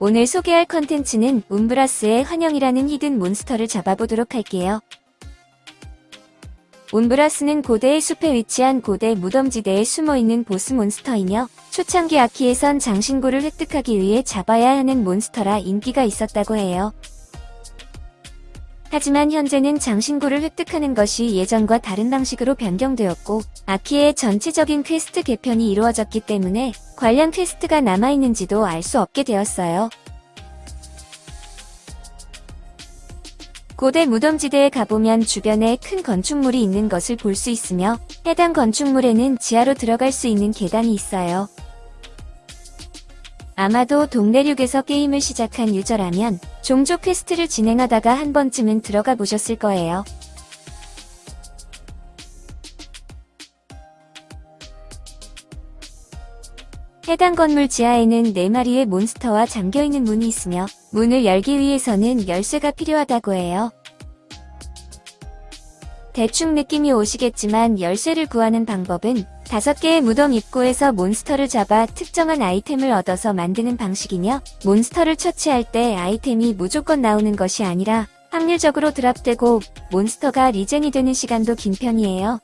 오늘 소개할 컨텐츠는 운브라스의 환영이라는 hidden 몬스터를 잡아보도록 할게요. 운브라스는 고대의 숲에 위치한 고대 무덤지대에 숨어있는 보스 몬스터이며 초창기 아키에선 장신구를 획득하기 위해 잡아야 하는 몬스터라 인기가 있었다고 해요. 하지만 현재는 장신구를 획득하는 것이 예전과 다른 방식으로 변경되었고 아키의 전체적인 퀘스트 개편이 이루어졌기 때문에 관련 퀘스트가 남아있는지도 알 수 없게 되었어요. 고대 무덤지대에 가보면 주변에 큰 건축물이 있는 것을 볼 수 있으며 해당 건축물에는 지하로 들어갈 수 있는 계단이 있어요. 아마도 동대륙에서 게임을 시작한 유저라면 종족 퀘스트를 진행하다가 한 번쯤은 들어가 보셨을 거예요. 해당 건물 지하에는 4마리의 몬스터와 잠겨있는 문이 있으며 문을 열기 위해서는 열쇠가 필요하다고 해요. 대충 느낌이 오시겠지만 열쇠를 구하는 방법은 다섯 개의 무덤 입구에서 몬스터를 잡아 특정한 아이템을 얻어서 만드는 방식이며 몬스터를 처치할 때 아이템이 무조건 나오는 것이 아니라 확률적으로 드랍되고 몬스터가 리젠이 되는 시간도 긴 편이에요.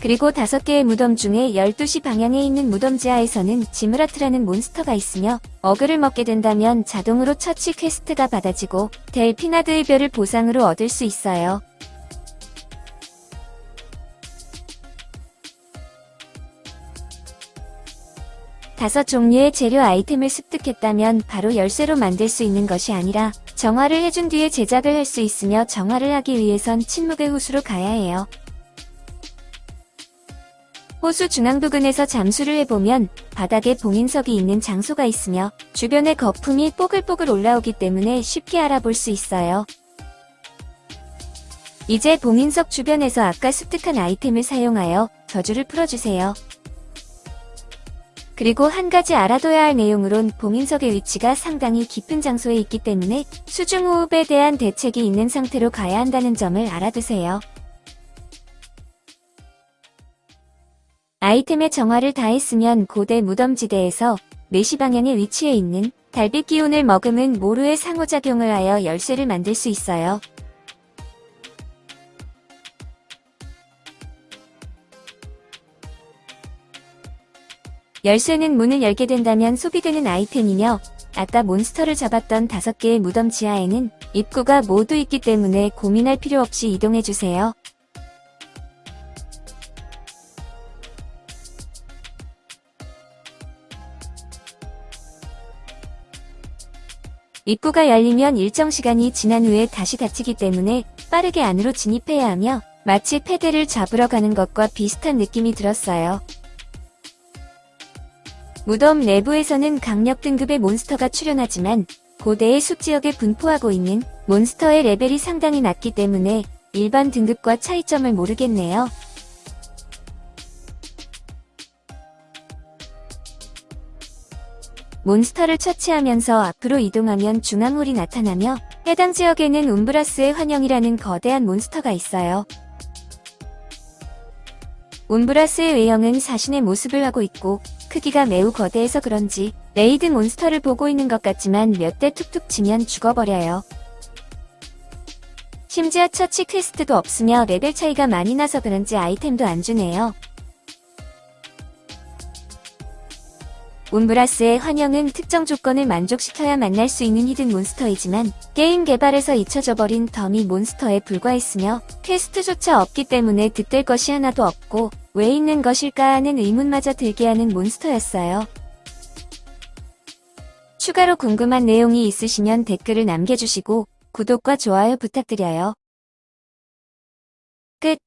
그리고 다섯 개의 무덤 중에 12시 방향에 있는 무덤 지하에서는 지므라트라는 몬스터가 있으며 어그로를 먹게 된다면 자동으로 처치 퀘스트가 받아지고 델피나드의 별을 보상으로 얻을 수 있어요. 다섯 종류의 재료 아이템을 습득했다면 바로 열쇠로 만들 수 있는 것이 아니라 정화를 해준 뒤에 제작을 할 수 있으며 정화를 하기 위해선 침묵의 호수로 가야 해요. 호수 중앙 부근에서 잠수를 해보면 바닥에 봉인석이 있는 장소가 있으며 주변에 거품이 뽀글뽀글 올라오기 때문에 쉽게 알아볼 수 있어요. 이제 봉인석 주변에서 아까 습득한 아이템을 사용하여 저주를 풀어주세요. 그리고 한 가지 알아둬야 할 내용으론 봉인석의 위치가 상당히 깊은 장소에 있기 때문에 수중호흡에 대한 대책이 있는 상태로 가야 한다는 점을 알아두세요. 아이템의 정화를 다했으면 고대 무덤지대에서 4시 방향에 위치해 있는 달빛 기운을 머금은 모루의 상호작용을 하여 열쇠를 만들 수 있어요. 열쇠는 문을 열게 된다면 소비되는 아이템이며 아까 몬스터를 잡았던 5개의 무덤 지하에는 입구가 모두 있기 때문에 고민할 필요 없이 이동해주세요. 입구가 열리면 일정 시간이 지난 후에 다시 닫히기 때문에 빠르게 안으로 진입해야 하며 마치 패대를 잡으러 가는 것과 비슷한 느낌이 들었어요. 무덤 내부에서는 강력 등급의 몬스터가 출현하지만 고대의 숲지역에 분포하고 있는 몬스터의 레벨이 상당히 낮기 때문에 일반 등급과 차이점을 모르겠네요. 몬스터를 처치하면서 앞으로 이동하면 중앙홀이 나타나며 해당 지역에는 운브라스의 환영이라는 거대한 몬스터가 있어요. 운브라스의 외형은 사신의 모습을 하고 있고 크기가 매우 거대해서 그런지 레이드 몬스터를 보고 있는 것 같지만 몇 대 툭툭 치면 죽어버려요. 심지어 처치 퀘스트도 없으며 레벨 차이가 많이 나서 그런지 아이템도 안 주네요. 운브라스의 환영은 특정 조건을 만족시켜야 만날 수 있는 hidden 몬스터이지만 게임 개발에서 잊혀져 버린 더미 몬스터에 불과했으며 퀘스트조차 없기 때문에 득될 것이 하나도 없고 왜 있는 것일까 하는 의문마저 들게 하는 몬스터였어요. 추가로 궁금한 내용이 있으시면 댓글을 남겨주시고 구독과 좋아요 부탁드려요. 끝